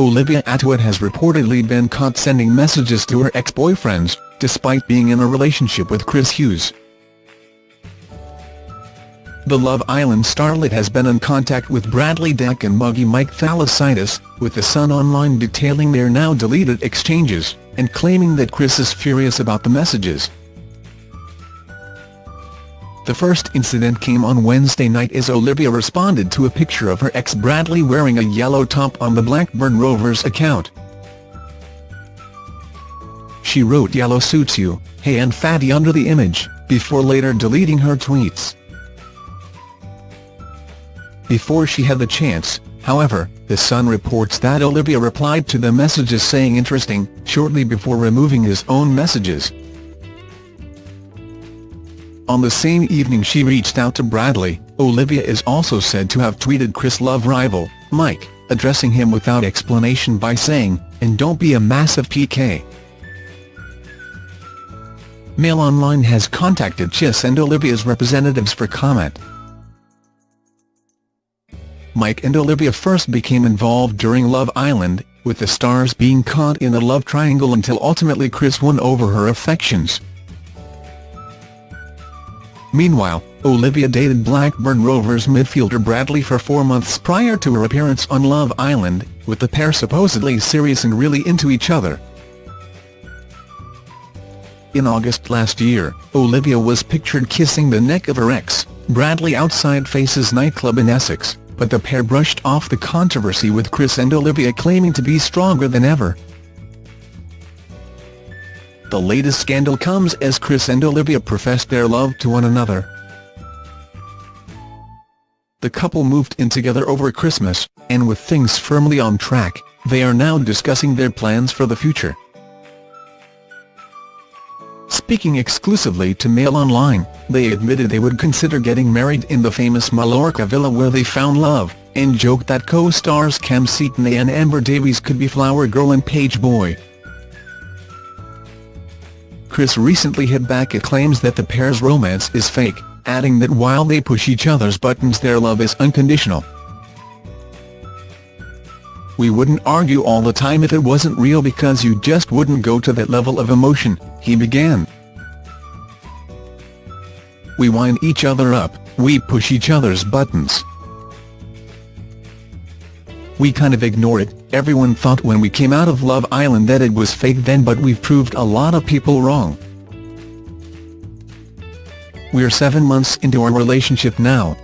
Olivia Attwood has reportedly been caught sending messages to her ex-boyfriends, despite being in a relationship with Chris Hughes. The Love Island starlet has been in contact with Bradley Dack and Muggy Mike Thalassitis, with The Sun Online detailing their now deleted exchanges, and claiming that Chris is furious about the messages. The first incident came on Wednesday night as Olivia responded to a picture of her ex Bradley wearing a yellow top on the Blackburn Rovers account. She wrote yellow suits you, hey and fatty under the image, before later deleting her tweets. Before she had the chance, however, The Sun reports that Olivia replied to the messages saying interesting, shortly before removing his own messages. On the same evening she reached out to Bradley, Olivia is also said to have tweeted Chris Love rival, Mike, addressing him without explanation by saying, and don't be a massive PK. Mail Online has contacted Chris and Olivia's representatives for comment. Mike and Olivia first became involved during Love Island, with the stars being caught in a love triangle until ultimately Chris won over her affections. Meanwhile, Olivia dated Blackburn Rovers midfielder Bradley for four months prior to her appearance on Love Island, with the pair supposedly serious and really into each other. In August last year, Olivia was pictured kissing the neck of her ex, Bradley outside Faces nightclub in Essex but the pair brushed off the controversy with Chris and Olivia claiming to be stronger than ever. The latest scandal comes as Chris and Olivia professed their love to one another. The couple moved in together over Christmas, and with things firmly on track, they are now discussing their plans for the future. Speaking exclusively to Mail Online, they admitted they would consider getting married in the famous Mallorca villa where they found love, and joked that co-stars Kem Cetinay and Amber Davies could be Flower Girl and Page Boy. Chris recently hit back at claims that the pair's romance is fake, adding that while they push each other's buttons their love is unconditional. We wouldn't argue all the time if it wasn't real because you just wouldn't go to that level of emotion, he began. We wind each other up, we push each other's buttons. We kind of ignore it, everyone thought when we came out of Love Island that it was fake then but we've proved a lot of people wrong. We're seven months into our relationship now,